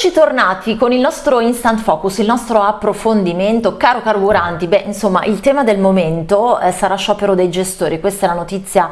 Eccoci tornati con il nostro Instant Focus, il nostro approfondimento. Caro carburanti, beh insomma il tema del momento eh, sarà sciopero dei gestori, questa è la notizia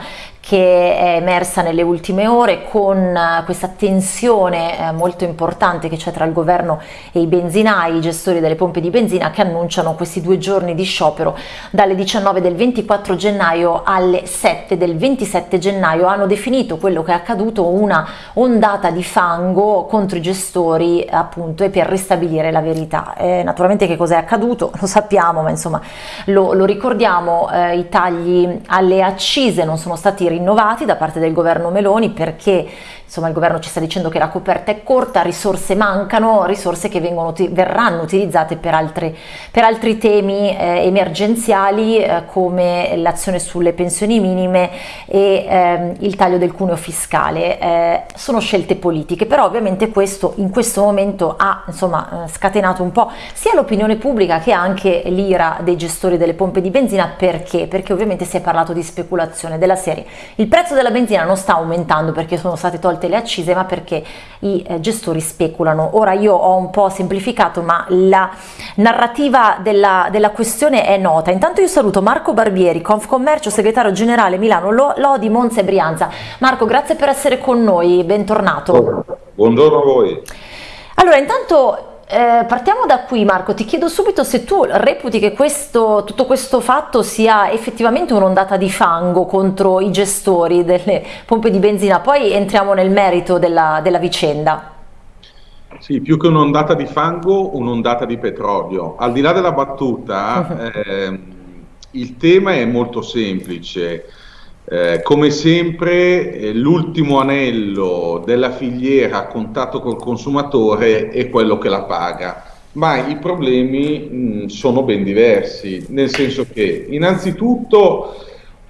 che è emersa nelle ultime ore con eh, questa tensione eh, molto importante che c'è tra il governo e i benzinai, i gestori delle pompe di benzina che annunciano questi due giorni di sciopero dalle 19 del 24 gennaio alle 7 del 27 gennaio. Hanno definito quello che è accaduto una ondata di fango contro i gestori appunto e per ristabilire la verità. Eh, naturalmente che cos'è accaduto lo sappiamo ma insomma lo, lo ricordiamo, eh, i tagli alle accise non sono stati rinnovati da parte del governo Meloni perché insomma il governo ci sta dicendo che la coperta è corta, risorse mancano, risorse che vengono, verranno utilizzate per, altre, per altri temi eh, emergenziali eh, come l'azione sulle pensioni minime e eh, il taglio del cuneo fiscale. Eh, sono scelte politiche, però ovviamente questo in questo momento ha insomma, eh, scatenato un po' sia l'opinione pubblica che anche l'ira dei gestori delle pompe di benzina, perché? Perché ovviamente si è parlato di speculazione della serie. Il prezzo della benzina non sta aumentando perché sono state tolte tolte le accise ma perché i eh, gestori speculano. Ora io ho un po' semplificato ma la narrativa della, della questione è nota. Intanto io saluto Marco Barbieri, Confcommercio, segretario generale Milano Lodi, Monza e Brianza. Marco grazie per essere con noi, bentornato. Buongiorno a voi. Allora intanto eh, partiamo da qui Marco, ti chiedo subito se tu reputi che questo, tutto questo fatto sia effettivamente un'ondata di fango contro i gestori delle pompe di benzina, poi entriamo nel merito della, della vicenda. Sì, più che un'ondata di fango, un'ondata di petrolio. Al di là della battuta, eh, il tema è molto semplice. Eh, come sempre eh, l'ultimo anello della filiera a contatto col consumatore è quello che la paga, ma i problemi mh, sono ben diversi, nel senso che innanzitutto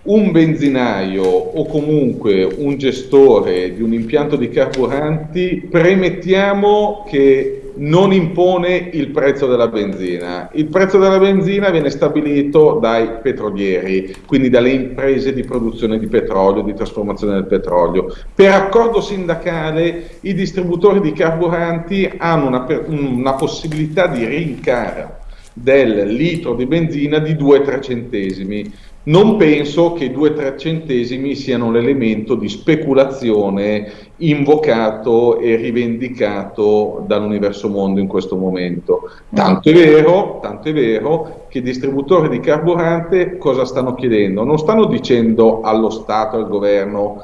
un benzinaio o comunque un gestore di un impianto di carburanti premettiamo che non impone il prezzo della benzina. Il prezzo della benzina viene stabilito dai petrolieri, quindi dalle imprese di produzione di petrolio, di trasformazione del petrolio. Per accordo sindacale i distributori di carburanti hanno una, una possibilità di rincaro del litro di benzina di 2-3 centesimi. Non penso che 2-3 centesimi siano l'elemento di speculazione invocato e rivendicato dall'universo mondo in questo momento. Tanto è vero, tanto è vero che i distributori di carburante cosa stanno chiedendo? Non stanno dicendo allo Stato, al governo,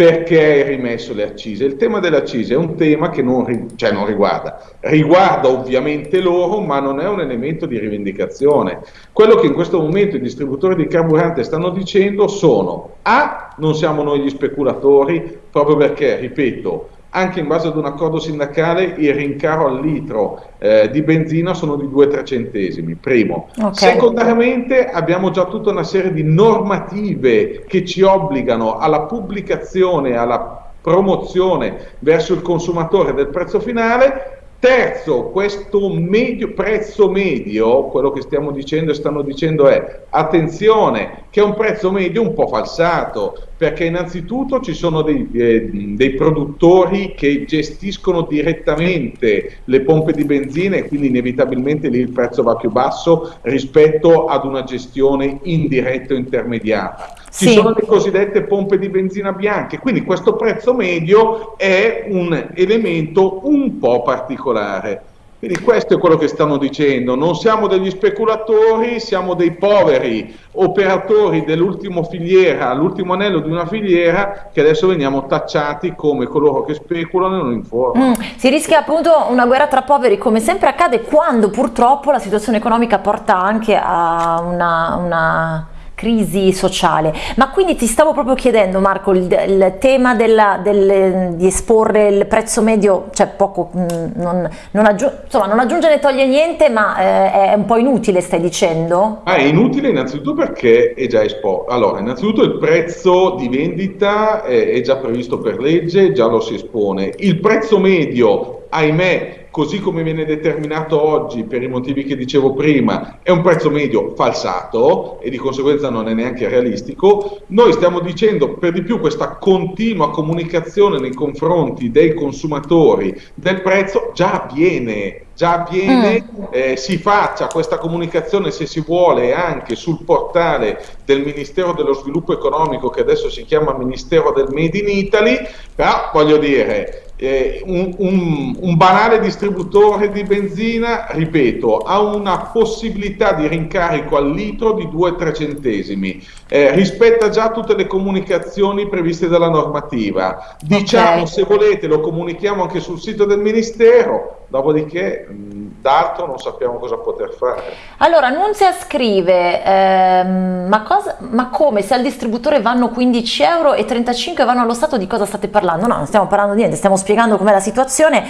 perché hai rimesso le accise. Il tema delle accise è un tema che non, cioè non, riguarda, riguarda ovviamente loro, ma non è un elemento di rivendicazione. Quello che in questo momento i distributori di carburante stanno dicendo sono A, non siamo noi gli speculatori, proprio perché, ripeto, anche in base ad un accordo sindacale il rincaro al litro eh, di benzina sono di 2-3 centesimi, primo. Okay. Secondariamente abbiamo già tutta una serie di normative che ci obbligano alla pubblicazione, alla promozione verso il consumatore del prezzo finale Terzo, questo medio, prezzo medio, quello che stiamo dicendo e stanno dicendo è, attenzione, che è un prezzo medio un po' falsato, perché innanzitutto ci sono dei, eh, dei produttori che gestiscono direttamente le pompe di benzina e quindi inevitabilmente lì il prezzo va più basso rispetto ad una gestione indiretta o intermediata. Ci sì. sono le cosiddette pompe di benzina bianche, quindi questo prezzo medio è un elemento un po' particolare. Quindi questo è quello che stanno dicendo, non siamo degli speculatori, siamo dei poveri operatori dell'ultimo filiera, l'ultimo anello di una filiera che adesso veniamo tacciati come coloro che speculano e non informano. Mm, si rischia appunto una guerra tra poveri come sempre accade quando purtroppo la situazione economica porta anche a una, una crisi sociale. Ma quindi ti stavo proprio chiedendo Marco, il, il tema della, del, di esporre il prezzo medio, cioè poco, mm, non, non, aggiunge, insomma, non aggiunge né toglie niente, ma eh, è un po' inutile stai dicendo? Ah, è inutile innanzitutto perché è già esposto. Allora, innanzitutto il prezzo di vendita è, è già previsto per legge, già lo si espone. Il prezzo medio ahimè, così come viene determinato oggi per i motivi che dicevo prima, è un prezzo medio falsato e di conseguenza non è neanche realistico. Noi stiamo dicendo per di più questa continua comunicazione nei confronti dei consumatori del prezzo già avviene già avviene, mm. eh, si faccia questa comunicazione se si vuole anche sul portale del Ministero dello Sviluppo Economico che adesso si chiama Ministero del Made in Italy, però voglio dire, eh, un, un, un, banale distributore di benzina, ripeto, ha una possibilità di rincarico al litro di 2-3 centesimi, eh, rispetta già tutte le comunicazioni previste dalla normativa. Diciamo, okay. se volete, lo comunichiamo anche sul sito del Ministero, dopodiché d'altro non sappiamo cosa poter fare. Allora, Nunzia scrive, ehm, ma, cosa, ma, come se al distributore vanno 15 euro e 35 vanno allo Stato, di cosa state parlando? No, non stiamo parlando di niente, stiamo spiegando com'è la situazione,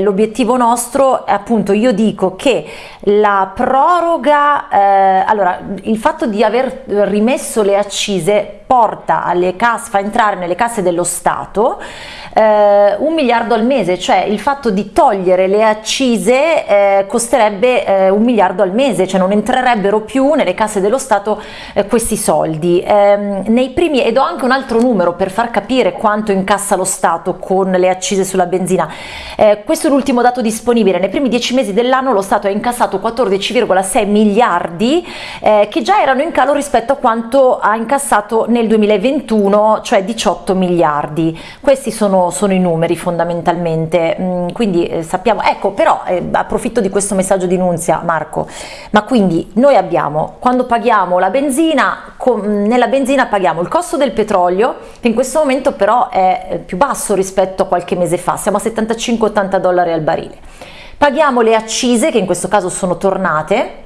l'obiettivo nostro appunto, io dico che la proroga, eh, allora il fatto di aver rimesso le accise porta alle casse, fa entrare nelle casse dello Stato eh, un miliardo al mese, cioè il fatto di togliere le accise eh, costerebbe eh, un miliardo al mese, cioè non entrerebbero più nelle casse dello Stato eh, questi soldi. Ehm, nei primi, ed ho anche un altro numero per far capire quanto incassa lo Stato con le accise sulla benzina. Eh, questo è l'ultimo dato disponibile, nei primi dieci mesi dell'anno lo Stato ha incassato 14,6 miliardi eh, che già erano in calo rispetto a quanto ha incassato nel 2021, cioè 18 miliardi. Questi sono sono, i numeri fondamentalmente, mm, quindi eh, sappiamo, ecco però eh, approfitto di questo messaggio di Nunzia Marco, ma quindi noi abbiamo, quando paghiamo la benzina, con, nella benzina paghiamo il costo del petrolio, che in questo momento però è eh, più basso rispetto a qualche mese fa, siamo a 75-80 dollari al barile. Paghiamo le accise, che in questo caso sono tornate,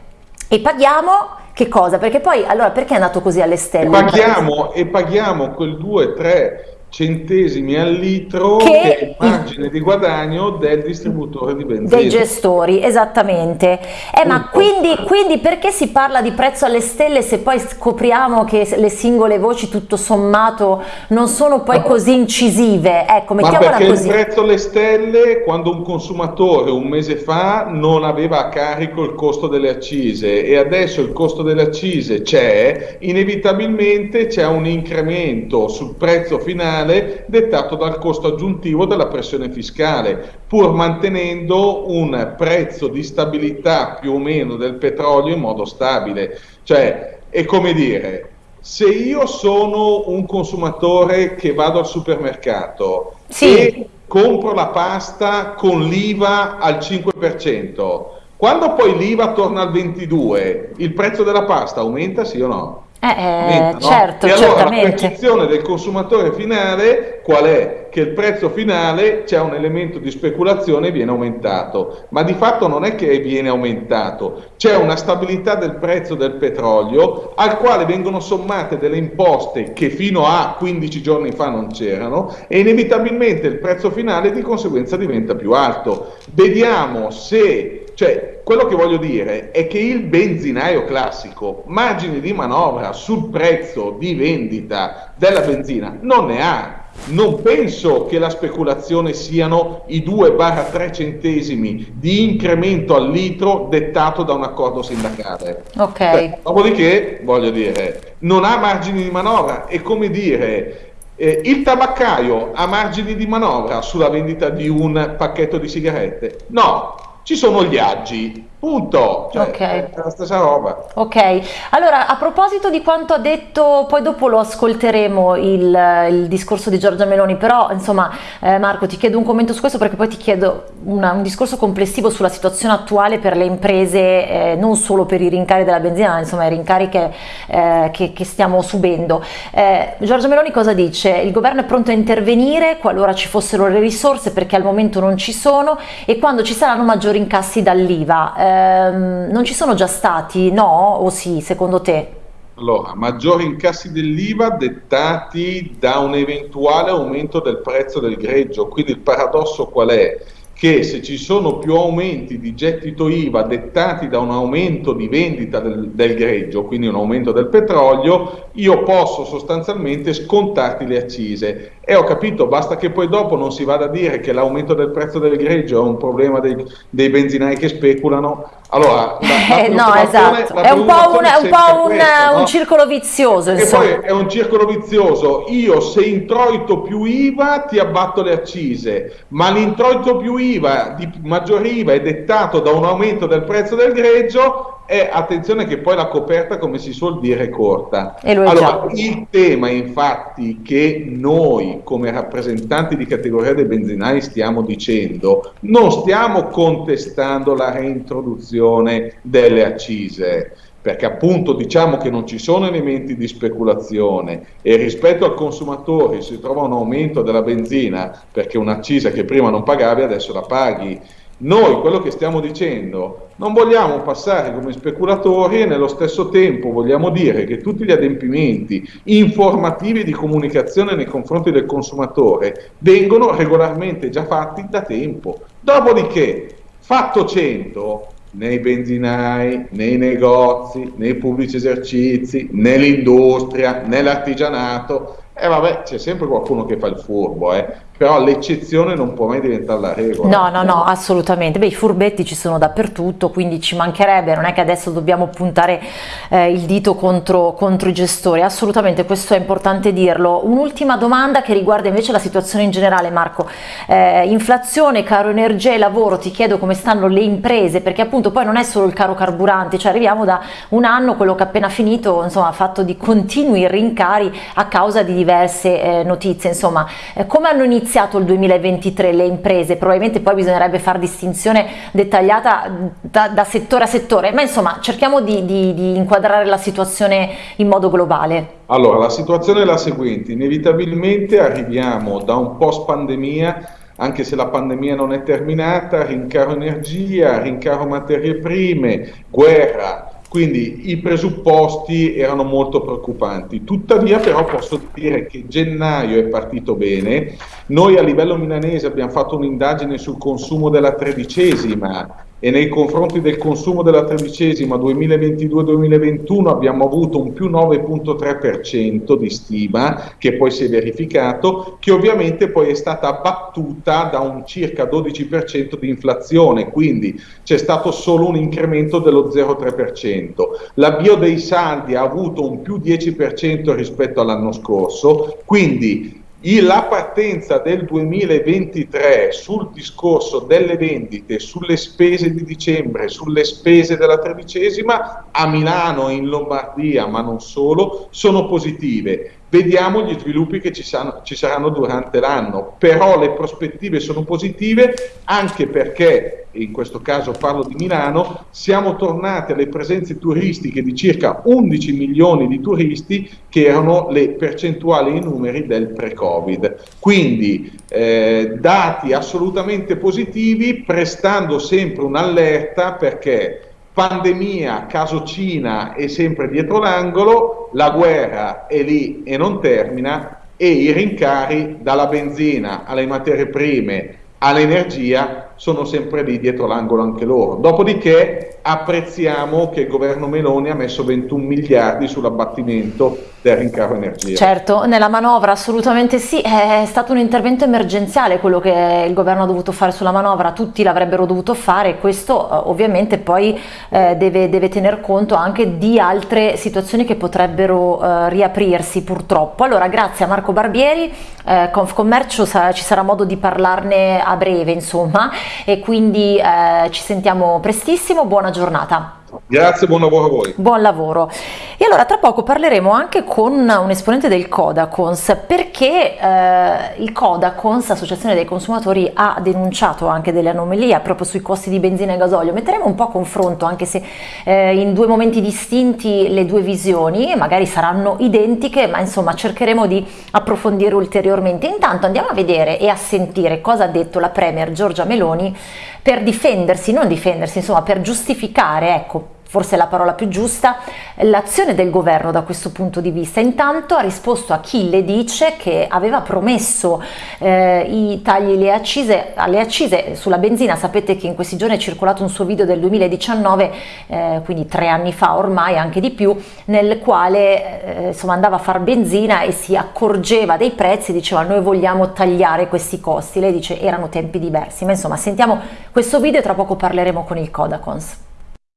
e paghiamo che cosa? Perché poi, allora, perché è andato così alle stelle? E paghiamo, e paghiamo quel 2-3 centesimi al litro che, che è il margine di guadagno del distributore di benzina. Dei gestori, esattamente. Eh, ma quindi, quindi, perché si parla di prezzo alle stelle se poi scopriamo che le singole voci tutto sommato non sono poi no. così incisive? Ecco, mettiamola ma perché così. il prezzo alle stelle quando un consumatore un mese fa non aveva a carico il costo delle accise e adesso il costo delle accise c'è, inevitabilmente c'è un incremento sul prezzo finale finale dettato dal costo aggiuntivo della pressione fiscale, pur mantenendo un prezzo di stabilità più o meno del petrolio in modo stabile. Cioè, è come dire, se io sono un consumatore che vado al supermercato sì. e compro la pasta con l'IVA al 5%, quando poi l'IVA torna al 22%, il prezzo della pasta aumenta sì o no? Eh, eh, no? certo, e allora certamente. la percezione del consumatore finale qual è? Che il prezzo finale c'è un elemento di speculazione e viene aumentato, ma di fatto non è che viene aumentato, c'è una stabilità del prezzo del petrolio al quale vengono sommate delle imposte che fino a 15 giorni fa non c'erano e inevitabilmente il prezzo finale di conseguenza diventa più alto. Vediamo se cioè, quello che voglio dire è che il benzinaio classico margini di manovra sul prezzo di vendita della benzina non ne ha. Non penso che la speculazione siano i 2-3 centesimi di incremento al litro dettato da un accordo sindacale. Ok. Beh, dopodiché, voglio dire, non ha margini di manovra. È come dire, eh, il tabaccaio ha margini di manovra sulla vendita di un pacchetto di sigarette? No, ci sono gli aggi, Punto, cioè, okay. è la stessa roba. Ok, allora a proposito di quanto ha detto, poi dopo lo ascolteremo il, il discorso di Giorgia Meloni, però insomma eh, Marco ti chiedo un commento su questo perché poi ti chiedo una, un discorso complessivo sulla situazione attuale per le imprese, eh, non solo per i rincari della benzina, ma insomma i rincari che, eh, che, che stiamo subendo. Eh, Giorgia Meloni cosa dice? Il governo è pronto a intervenire qualora ci fossero le risorse perché al momento non ci sono e quando ci saranno maggiori incassi dall'IVA ehm, non ci sono già stati, no? O sì, secondo te? Allora, maggiori incassi dell'IVA dettati da un eventuale aumento del prezzo del greggio, quindi il paradosso qual è? Che se ci sono più aumenti di gettito IVA dettati da un aumento di vendita del, del, greggio, quindi un aumento del petrolio, io posso sostanzialmente scontarti le accise. E ho capito, basta che poi dopo non si vada a dire che l'aumento del prezzo del greggio è un problema dei, dei benzinai che speculano. Allora, la, la eh, no, esatto. è un po' un, un, po un, questo, un circolo vizioso. E poi è un circolo vizioso. Io se introito più IVA ti abbatto le accise, ma l'introito più IVA, di maggior IVA è dettato da un aumento del prezzo del greggio e attenzione che poi la coperta, come si suol dire, è corta. allora, il tema infatti che noi come rappresentanti di categoria dei benzinai stiamo dicendo, non stiamo contestando la reintroduzione delle accise, perché appunto diciamo che non ci sono elementi di speculazione e rispetto al consumatore si trova un aumento della benzina perché un'accisa che prima non pagavi adesso la paghi noi quello che stiamo dicendo non vogliamo passare come speculatori e nello stesso tempo vogliamo dire che tutti gli adempimenti informativi di comunicazione nei confronti del consumatore vengono regolarmente già fatti da tempo. Dopodiché, fatto 100, nei benzinai, nei negozi, nei pubblici esercizi, nell'industria, nell'artigianato, e eh vabbè, c'è sempre qualcuno che fa il furbo, eh però l'eccezione non può mai diventare la regola. No, no, no, assolutamente. Beh, i furbetti ci sono dappertutto, quindi ci mancherebbe, non è che adesso dobbiamo puntare eh, il dito contro, contro, i gestori, assolutamente, questo è importante dirlo. Un'ultima domanda che riguarda invece la situazione in generale, Marco. Eh, inflazione, caro energia e lavoro, ti chiedo come stanno le imprese, perché appunto poi non è solo il caro carburante, cioè arriviamo da un anno, quello che è appena finito, insomma, fatto di continui rincari a causa di diverse eh, notizie, insomma, eh, come hanno iniziato iniziato il 2023 le imprese? Probabilmente poi bisognerebbe fare distinzione dettagliata da, da, settore a settore, ma insomma cerchiamo di, di, di inquadrare la situazione in modo globale. Allora, la situazione è la seguente, inevitabilmente arriviamo da un post pandemia anche se la pandemia non è terminata, rincaro energia, rincaro materie prime, guerra, quindi i presupposti erano molto preoccupanti. Tuttavia però posso dire che gennaio è partito bene. Noi a livello milanese abbiamo fatto un'indagine sul consumo della tredicesima e nei confronti del consumo della tredicesima 2022-2021 abbiamo avuto un più 9.3% di stima che poi si è verificato, che ovviamente poi è stata battuta da un circa 12% di inflazione, quindi c'è stato solo un incremento dello 0,3%. L'avvio dei saldi ha avuto un più 10% rispetto all'anno scorso, quindi la partenza del 2023 sul discorso delle vendite, sulle spese di dicembre, sulle spese della tredicesima a Milano e in Lombardia, ma non solo, sono positive. Vediamo gli sviluppi che ci, san, ci saranno durante l'anno, però le prospettive sono positive anche perché, in questo caso parlo di Milano, siamo tornati alle presenze turistiche di circa 11 milioni di turisti che erano le percentuali e i numeri del pre-Covid. Quindi eh, dati assolutamente positivi, prestando sempre un'allerta perché pandemia, caso Cina è sempre dietro l'angolo, la guerra è lì e non termina e i rincari dalla benzina alle materie prime all'energia sono sempre lì dietro l'angolo anche loro. Dopodiché apprezziamo che il governo Meloni ha messo 21 miliardi sull'abbattimento del rincaro energia. Certo, nella manovra assolutamente sì, è stato un intervento emergenziale quello che il governo ha dovuto fare sulla manovra, tutti l'avrebbero dovuto fare e questo eh, ovviamente poi eh, deve, deve, tener conto anche di altre situazioni che potrebbero eh, riaprirsi purtroppo. Allora grazie a Marco Barbieri, eh, Confcommercio sa, ci sarà modo di parlarne a breve insomma e quindi eh, ci sentiamo prestissimo, buona giornata. Grazie, buon lavoro a voi. Buon lavoro. E allora tra poco parleremo anche con un esponente del Codacons perché eh, il Codacons, Associazione dei Consumatori, ha denunciato anche delle anomalie proprio sui costi di benzina e gasolio. Metteremo un po' a confronto anche se eh, in due momenti distinti le due visioni magari saranno identiche ma insomma cercheremo di approfondire ulteriormente. Intanto andiamo a vedere e a sentire cosa ha detto la Premier Giorgia Meloni per difendersi, non difendersi, insomma per giustificare ecco, forse la parola più giusta, l'azione del governo da questo punto di vista. Intanto ha risposto a chi le dice che aveva promesso eh, i tagli alle accise, alle accise, sulla benzina, sapete che in questi giorni è circolato un suo video del 2019, eh, quindi tre anni fa ormai, anche di più, nel quale eh, insomma andava a far benzina e si accorgeva dei prezzi, diceva noi vogliamo tagliare questi costi, lei dice erano tempi diversi, ma insomma sentiamo questo video e tra poco parleremo con il Codacons.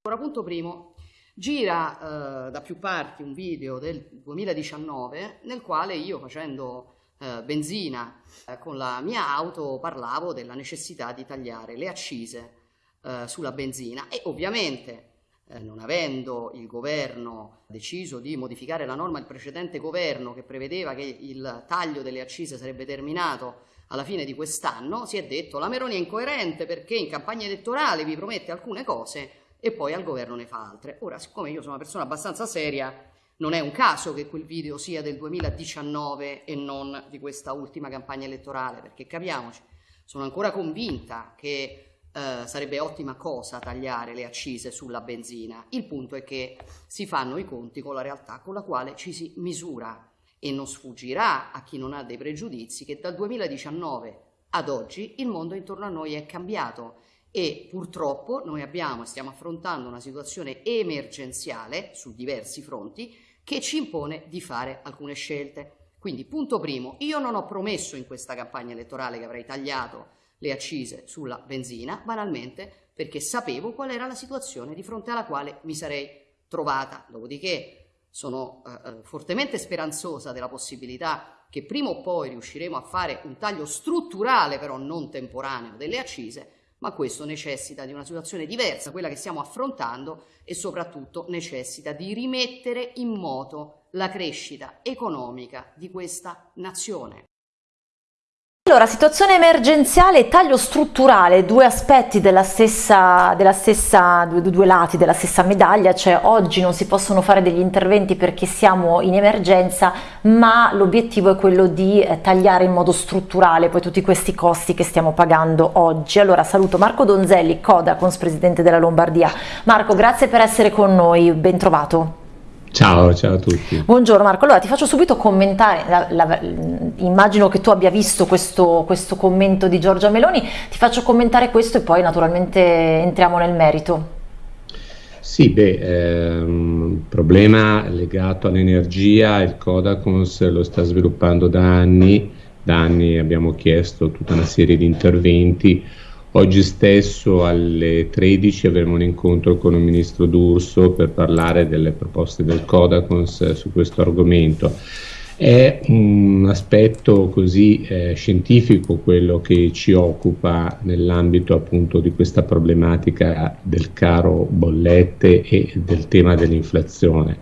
Ora, punto primo, gira eh, da più parti un video del 2019 nel quale io facendo eh, benzina eh, con la mia auto parlavo della necessità di tagliare le accise eh, sulla benzina. E ovviamente eh, non avendo il governo deciso di modificare la norma del precedente governo che prevedeva che il taglio delle accise sarebbe terminato alla fine di quest'anno, si è detto la Meroni è incoerente perché in campagna elettorale vi promette alcune cose e poi al governo ne fa altre. Ora, siccome io sono una persona abbastanza seria, non è un caso che quel video sia del 2019 e non di questa ultima campagna elettorale, perché capiamoci, sono ancora convinta che eh, sarebbe ottima cosa tagliare le accise sulla benzina. Il punto è che si fanno i conti con la realtà con la quale ci si misura e non sfuggirà a chi non ha dei pregiudizi che dal 2019 ad oggi il mondo intorno a noi è cambiato e purtroppo noi abbiamo stiamo affrontando una situazione emergenziale su diversi fronti che ci impone di fare alcune scelte. Quindi punto primo, io non ho promesso in questa campagna elettorale che avrei tagliato le accise sulla benzina, banalmente perché sapevo qual era la situazione di fronte alla quale mi sarei trovata. Dopodiché sono eh, eh fortemente speranzosa della possibilità che prima o poi riusciremo a fare un taglio strutturale, però non temporaneo, delle accise, ma questo necessita di una situazione diversa, quella che stiamo affrontando e soprattutto necessita di rimettere in moto la crescita economica di questa nazione. Allora, situazione emergenziale e taglio strutturale, due aspetti della stessa, della stessa due, due, lati della stessa medaglia, cioè oggi non si possono fare degli interventi perché siamo in emergenza, ma l'obiettivo è quello di eh, tagliare in modo strutturale poi tutti questi costi che stiamo pagando oggi. Allora saluto Marco Donzelli, Codacons, presidente della Lombardia. Marco, grazie per essere con noi, ben trovato. Ciao, ciao a tutti. Buongiorno Marco, allora ti faccio subito commentare, la, la, immagino che tu abbia visto questo, questo, commento di Giorgia Meloni, ti faccio commentare questo e poi naturalmente entriamo nel merito. Sì, beh, ehm, problema legato all'energia, il Codacons lo sta sviluppando da anni, da anni abbiamo chiesto tutta una serie di interventi, Oggi stesso alle 13 avremo un incontro con il ministro D'Urso per parlare delle proposte del Codacons su questo argomento. È un aspetto così eh, scientifico quello che ci occupa nell'ambito appunto di questa problematica del caro bollette e del tema dell'inflazione.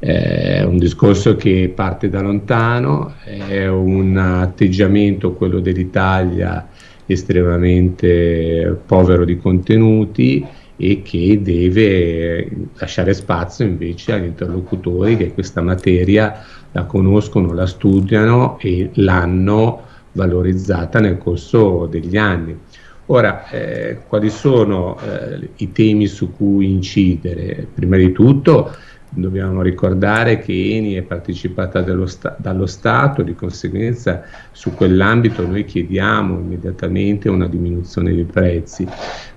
È un discorso che parte da lontano, è un atteggiamento, quello dell'Italia, estremamente povero di contenuti e che deve lasciare spazio invece agli interlocutori che questa materia la conoscono, la studiano e l'hanno valorizzata nel corso degli anni. Ora, eh, quali sono eh, i temi su cui incidere? Prima di tutto Dobbiamo ricordare che Eni è partecipata sta dallo Stato, di conseguenza su quell'ambito noi chiediamo immediatamente una diminuzione dei prezzi.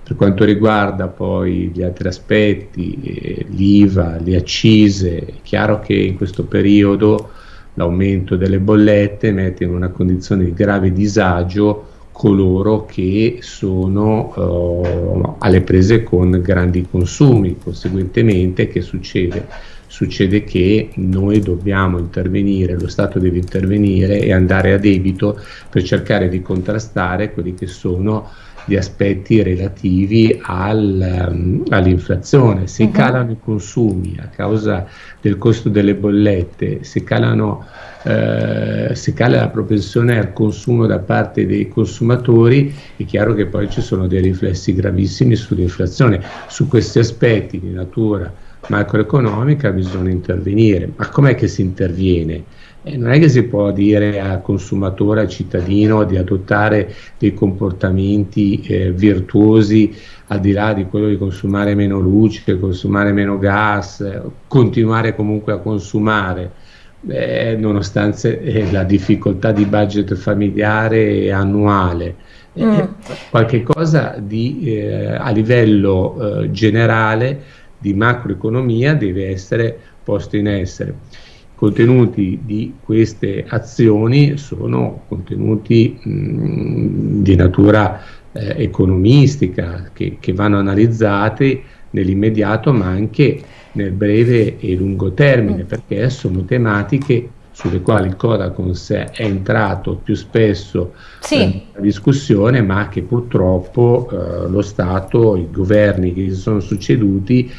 Per quanto riguarda poi gli altri aspetti, eh, l'IVA, le accise, è chiaro che in questo periodo l'aumento delle bollette mette in una condizione di grave disagio coloro che sono uh, alle prese con grandi consumi, conseguentemente che succede? Succede che noi dobbiamo intervenire, lo Stato deve intervenire e andare a debito per cercare di contrastare quelli che sono gli aspetti relativi al, um, all'inflazione. Se uh -huh. calano i consumi a causa del costo delle bollette, se calano eh, se cala la propensione al consumo da parte dei consumatori, è chiaro che poi ci sono dei riflessi gravissimi sull'inflazione. Su questi aspetti di natura macroeconomica bisogna intervenire. Ma com'è che si interviene? E non è che si può dire al consumatore, al cittadino di adottare dei comportamenti eh, virtuosi al di là di quello di consumare meno luce, consumare meno gas, continuare comunque a consumare, eh, nonostante eh, la difficoltà di budget familiare annuale. Eh, mm. qualche cosa di, eh, a livello eh, generale di macroeconomia deve essere posto in essere. Contenuti di queste azioni sono contenuti mh, di natura eh, economistica che, che, vanno analizzati nell'immediato ma anche nel breve e lungo termine perché sono tematiche sulle quali il Codacons è entrato più spesso sì. nella discussione ma che purtroppo eh, lo Stato, i governi che si sono succeduti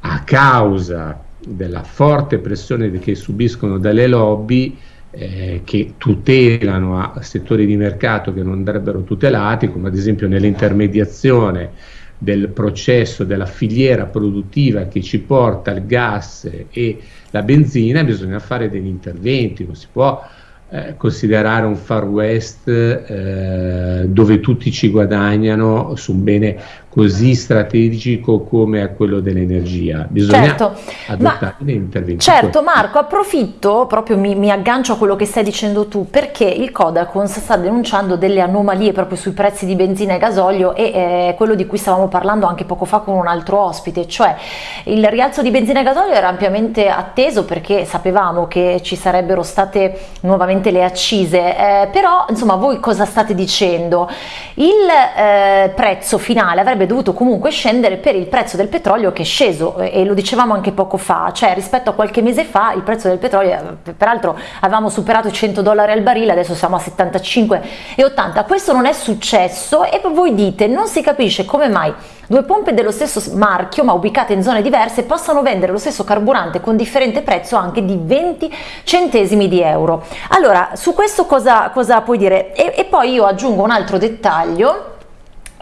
a causa della forte pressione che subiscono dalle lobby eh, che tutelano a settori di mercato che non andrebbero tutelati, come ad esempio nell'intermediazione del processo della filiera produttiva che ci porta il gas e la benzina, bisogna fare degli interventi, non si può eh, considerare un far west eh, dove tutti ci guadagnano su un bene così strategico come è quello dell'energia. Bisogna certo, adottare degli interventi. Certo Marco, approfitto, proprio mi, mi, aggancio a quello che stai dicendo tu, perché il Codacons sta denunciando delle anomalie proprio sui prezzi di benzina e gasolio e eh, quello di cui stavamo parlando anche poco fa con un altro ospite, cioè il rialzo di benzina e gasolio era ampiamente atteso perché sapevamo che ci sarebbero state nuovamente le accise, eh, però insomma voi cosa state dicendo? Il eh, prezzo finale avrebbe sarebbe dovuto comunque scendere per il prezzo del petrolio che è sceso e lo dicevamo anche poco fa, cioè rispetto a qualche mese fa il prezzo del petrolio, peraltro avevamo superato i 100 dollari al barile, adesso siamo a 75 e 80, questo non è successo e voi dite non si capisce come mai due pompe dello stesso marchio ma ubicate in zone diverse possano vendere lo stesso carburante con differente prezzo anche di 20 centesimi di euro. Allora su questo cosa, cosa puoi dire? E, e poi io aggiungo un altro dettaglio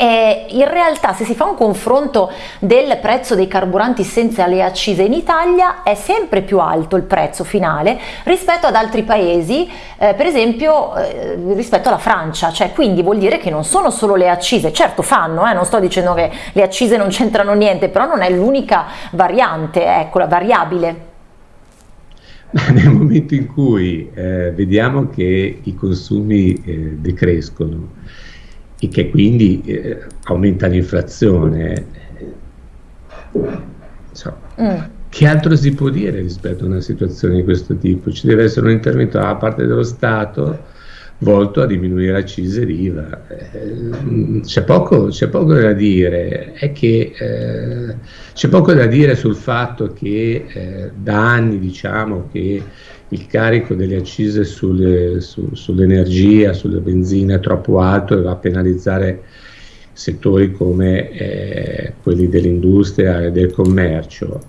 eh, in realtà se si fa un confronto del prezzo dei carburanti senza le accise in Italia è sempre più alto il prezzo finale rispetto ad altri paesi, eh, per esempio eh, rispetto alla Francia, cioè quindi vuol dire che non sono solo le accise, certo fanno, eh, non sto dicendo che le accise non c'entrano niente, però non è l'unica variante, ecco la variabile. Nel momento in cui eh, vediamo che i consumi eh, decrescono, e che quindi eh, aumenta l'inflazione. So, mm. Che altro si può dire rispetto a una situazione di questo tipo? Ci deve essere un intervento da parte dello Stato volto a diminuire accise l'IVA. Eh, c'è, poco, c'è, poco, da dire, è che eh, c'è poco da dire sul fatto che eh, da anni diciamo che il carico delle accise sulle, su, sull'energia, sulla benzina è troppo alto e va a penalizzare settori come eh, quelli dell'industria e del commercio.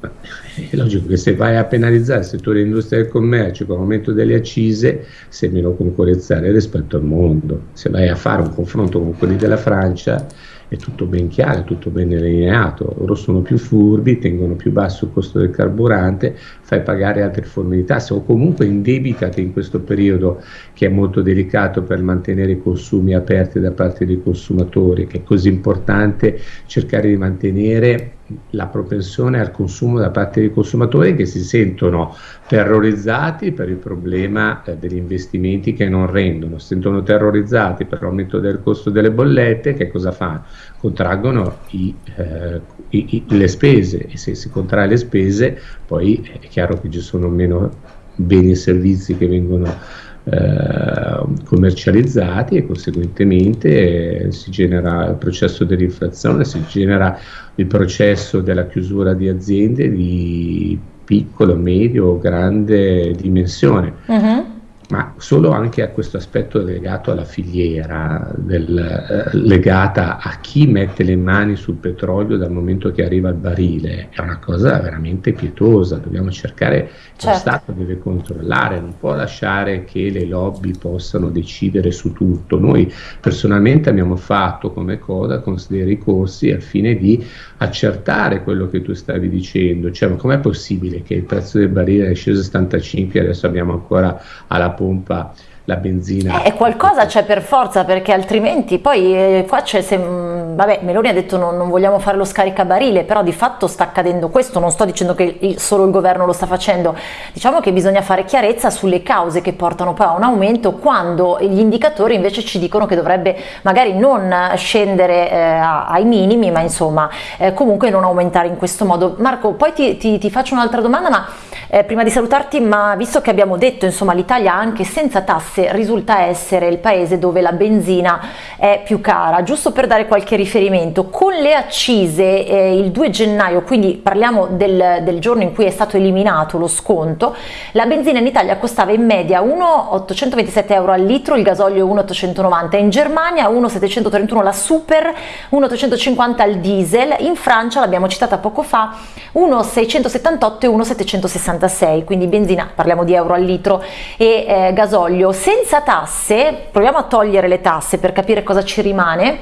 È logico che se vai a penalizzare il settore dell'industria e del commercio con l'aumento delle accise sei meno concorrenziale rispetto al mondo. Se vai a fare un confronto con quelli della Francia è tutto ben chiaro, tutto ben delineato, loro sono più furbi, tengono più basso il costo del carburante, fai pagare altre forme di tasse o comunque indebitate in questo periodo che è molto delicato per mantenere i consumi aperti da parte dei consumatori, che è così importante cercare di mantenere la propensione al consumo da parte dei consumatori che si sentono terrorizzati per il problema eh, degli investimenti che non rendono, si sentono terrorizzati per l'aumento del costo delle bollette, che cosa fanno? Contraggono i, eh, i, i, le spese e se si contrae le spese poi è chiaro che ci sono meno beni e servizi che vengono eh, commercializzati e conseguentemente si genera il processo dell'inflazione, si genera il processo della chiusura di aziende di piccolo, medio o grande dimensione. Uh-huh. Ma solo anche a questo aspetto legato alla filiera, del, eh, legata a chi mette le mani sul petrolio dal momento che arriva al barile, è una cosa veramente pietosa, dobbiamo cercare, certo. lo Stato deve controllare, non può lasciare che le lobby possano decidere su tutto. Noi personalmente abbiamo fatto come coda con dei ricorsi al fine di accertare quello che tu stavi dicendo, cioè com'è possibile che il prezzo del barile è sceso a 75 e adesso abbiamo ancora alla pompa la benzina. Eh, qualcosa c'è per forza perché altrimenti poi eh, qua c'è, se, mm, vabbè Meloni ha detto non, non, vogliamo fare lo scaricabarile però di fatto sta accadendo questo, non sto dicendo che il, solo il governo lo sta facendo, diciamo che bisogna fare chiarezza sulle cause che portano poi a un aumento quando gli indicatori invece ci dicono che dovrebbe magari non scendere eh, ai minimi ma insomma eh, comunque non aumentare in questo modo. Marco poi ti, ti, ti faccio un'altra domanda ma eh, prima di salutarti ma visto che abbiamo detto insomma l'Italia anche senza tasse tasse risulta essere il paese dove la benzina è più cara. Giusto per dare qualche riferimento, con le accise eh, il 2 gennaio, quindi parliamo del, del, giorno in cui è stato eliminato lo sconto, la benzina in Italia costava in media 1,827 euro al litro, il gasolio 1,890, in Germania 1,731 la super, 1,850 il diesel, in Francia l'abbiamo citata poco fa 1,678 e 1,766, quindi benzina, parliamo di euro al litro, e eh, gasolio senza tasse, proviamo a togliere le tasse per capire cosa ci rimane,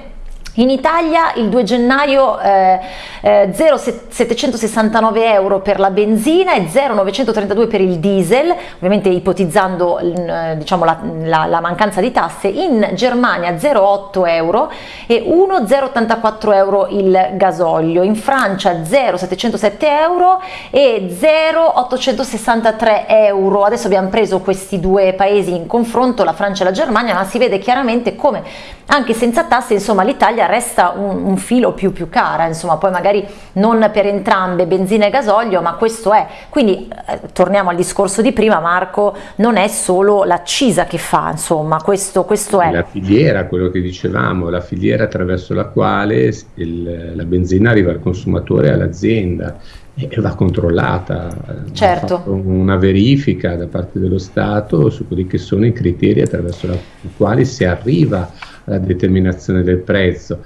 in Italia il 2 gennaio eh, eh, 0,769 euro per la benzina e 0,932 per il diesel, ovviamente ipotizzando eh, diciamo, la, la, la, mancanza di tasse, in Germania 0,8 euro e 1,084 euro il gasolio, in Francia 0,707 euro e 0,863 euro. Adesso abbiamo preso questi due paesi in confronto, la Francia e la Germania, ma si vede chiaramente come anche senza tasse insomma l'Italia Italia resta un, un, filo più più cara, insomma, poi magari non per entrambe benzina e gasolio, ma questo è. Quindi eh, torniamo al discorso di prima, Marco, non è solo l'accisa che fa, insomma, questo, questo è. La filiera, quello che dicevamo, la filiera attraverso la quale il, la benzina arriva al consumatore all'azienda e va controllata, certo. una verifica da parte dello Stato su quelli che sono i criteri attraverso i quali si arriva alla determinazione del prezzo.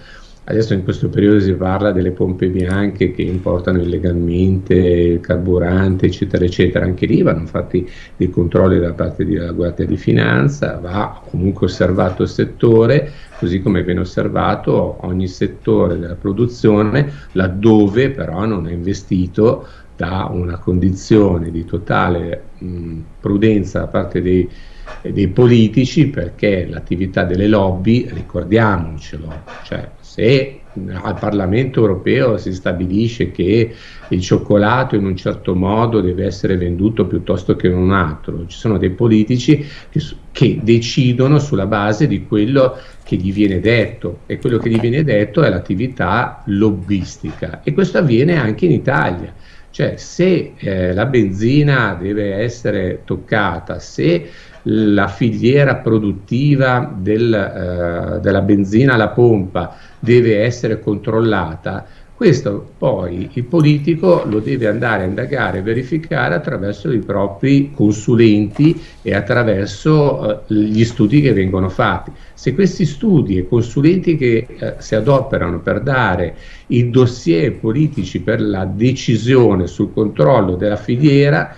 Adesso in questo periodo si parla delle pompe bianche che importano illegalmente il carburante, eccetera, eccetera. Anche lì vanno fatti dei controlli da parte della Guardia di Finanza, va comunque osservato il settore, così come viene osservato ogni settore della produzione, laddove però non è investito da una condizione di totale mh, prudenza da parte dei dei politici perché l'attività delle lobby, ricordiamocelo, cioè se al Parlamento europeo si stabilisce che il cioccolato in un certo modo deve essere venduto piuttosto che in un altro, ci sono dei politici che, che decidono sulla base di quello che gli viene detto e quello che gli viene detto è l'attività lobbistica e questo avviene anche in Italia. Cioè se eh, la benzina deve essere toccata, se la filiera produttiva del, eh, della benzina alla pompa deve essere controllata, questo poi il politico lo deve andare a indagare e verificare attraverso i propri consulenti e attraverso eh, gli studi che vengono fatti. Se questi studi e consulenti che eh, si adoperano per dare i dossier politici per la decisione sul controllo della filiera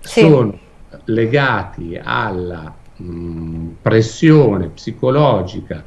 sì. sono legati alla mh, pressione psicologica,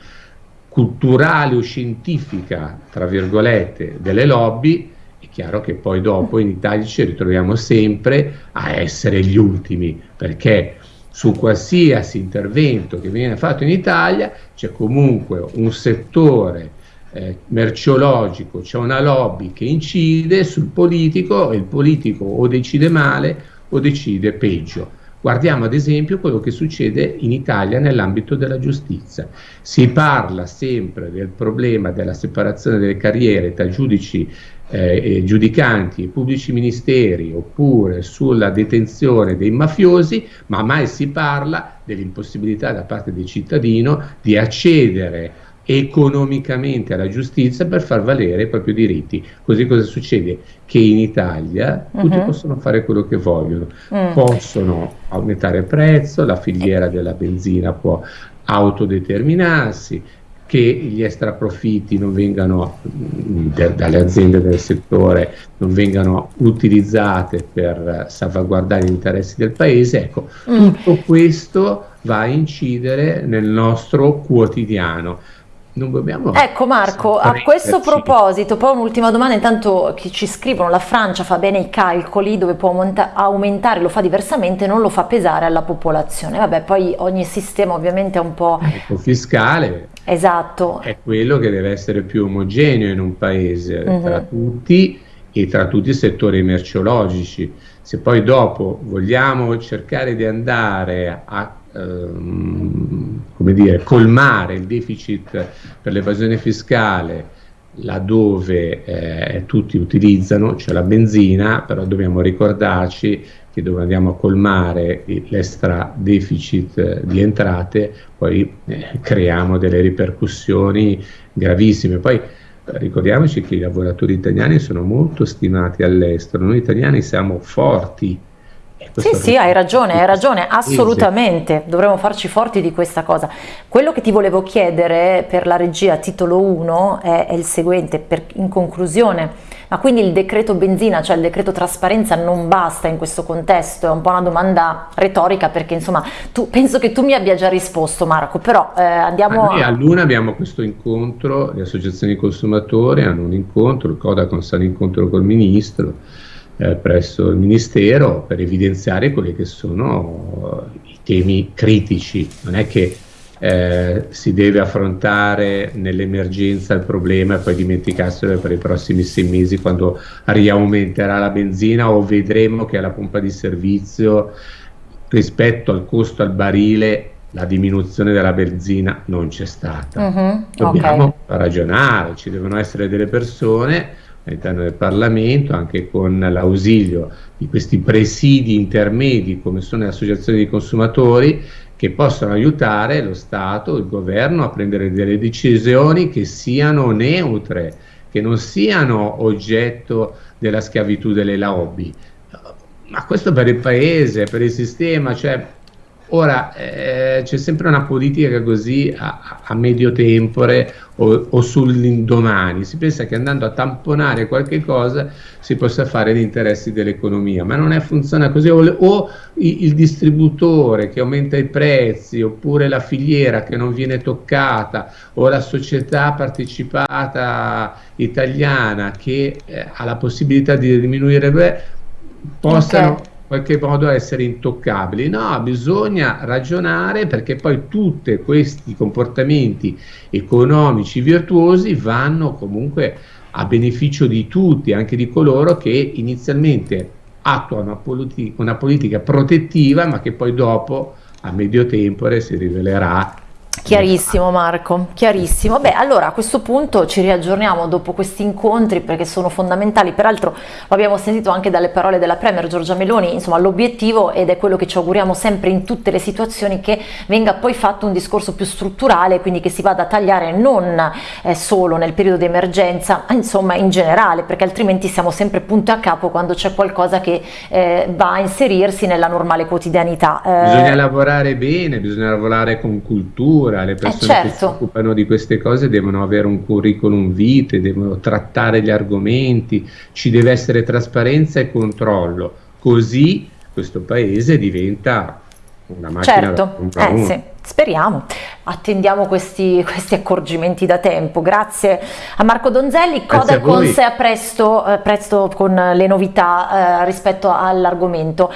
culturale o scientifica, tra virgolette, delle lobby, è chiaro che poi dopo in Italia ci ritroviamo sempre a essere gli ultimi, perché su qualsiasi intervento che viene fatto in Italia c'è comunque un settore eh, merceologico, c'è una lobby che incide sul politico e il politico o decide male o decide peggio. Guardiamo ad esempio quello che succede in Italia nell'ambito della giustizia. Si parla sempre del problema della separazione delle carriere tra giudici eh, giudicanti e pubblici ministeri oppure sulla detenzione dei mafiosi, ma mai si parla dell'impossibilità da parte del cittadino di accedere economicamente alla giustizia per far valere i propri diritti. Così cosa succede? Che in Italia tutti uh-huh. possono fare quello che vogliono, uh possono aumentare il prezzo, la filiera della benzina può autodeterminarsi, che gli extraprofitti non vengano de, dalle aziende del settore non vengano utilizzate per salvaguardare gli interessi del paese, ecco, mm. tutto questo va a incidere nel nostro quotidiano non dobbiamo... Ecco Marco, a questo proposito, poi un'ultima domanda, intanto chi ci scrivono, la Francia fa bene i calcoli dove può aumentare, lo fa diversamente, non lo fa pesare alla popolazione. Vabbè, poi ogni sistema ovviamente è un po'... Ecco, fiscale. Esatto. È quello che deve essere più omogeneo in un paese, uh-huh. tra tutti e tra tutti i settori merceologici. Se poi dopo vogliamo cercare di andare a ehm, come dire, colmare il deficit per l'evasione fiscale laddove eh, tutti utilizzano, cioè la benzina, però dobbiamo ricordarci che dove andiamo a colmare l'extra deficit di entrate, poi eh, creiamo delle ripercussioni gravissime. Poi ricordiamoci che i lavoratori italiani sono molto stimati all'estero, noi italiani siamo forti sì, sì, hai ragione, hai ragione, assolutamente, dovremmo farci forti di questa cosa. Quello che ti volevo chiedere per la regia titolo 1 è, è il seguente, per, in conclusione, ma quindi il decreto benzina, cioè il decreto trasparenza non basta in questo contesto? È un po' una domanda retorica perché insomma tu, penso che tu mi abbia già risposto Marco, però eh, andiamo... Noi a Luna abbiamo questo incontro, le associazioni consumatori hanno un incontro, il Codacon sta un incontro col Ministro, eh, presso il Ministero per evidenziare quelli che sono i temi critici. Non è che eh, si deve affrontare nell'emergenza il problema e poi dimenticarselo per i prossimi sei mesi quando riaumenterà la benzina o vedremo che alla pompa di servizio rispetto al costo al barile la diminuzione della benzina non c'è stata. Uh -huh, Dobbiamo okay. ragionare, ci devono essere delle persone all'interno del Parlamento, anche con l'ausilio di questi presidi intermedi come sono le associazioni di consumatori che possono aiutare lo Stato, il governo a prendere delle decisioni che siano neutre, che non siano oggetto della schiavitù delle lobby. Ma questo per il paese, per il sistema, cioè Ora eh, c'è sempre una politica così a, a medio tempore o, o sull'indomani, si pensa che andando a tamponare qualche cosa si possa fare gli interessi dell'economia, ma non è, funziona così, o, o il, distributore che aumenta i prezzi, oppure la filiera che non viene toccata, o la società partecipata italiana che eh, ha la possibilità di diminuire, beh, possano... Okay qualche modo essere intoccabili. No, bisogna ragionare perché poi tutti questi comportamenti economici virtuosi vanno comunque a beneficio di tutti, anche di coloro che inizialmente attuano una, politi una politica protettiva ma che poi dopo a medio tempore si rivelerà Chiarissimo Marco, chiarissimo. Beh, allora a questo punto ci riaggiorniamo dopo questi incontri perché sono fondamentali, peraltro lo abbiamo sentito anche dalle parole della Premier Giorgia Meloni, insomma l'obiettivo ed è quello che ci auguriamo sempre in tutte le situazioni che venga poi fatto un discorso più strutturale, quindi che si vada a tagliare non eh, solo nel periodo di emergenza, ma insomma in generale, perché altrimenti siamo sempre punto a capo quando c'è qualcosa che eh, va a inserirsi nella normale quotidianità. Eh, bisogna lavorare bene, bisogna lavorare con cultura cultura, le persone eh certo. che si occupano di queste cose devono avere un curriculum vitae, devono trattare gli argomenti, ci deve essere trasparenza e controllo, così questo paese diventa una macchina certo. da eh, sì. Speriamo, attendiamo questi, questi, accorgimenti da tempo. Grazie a Marco Donzelli, Coda con sé a presto, eh, presto con le novità eh, rispetto all'argomento.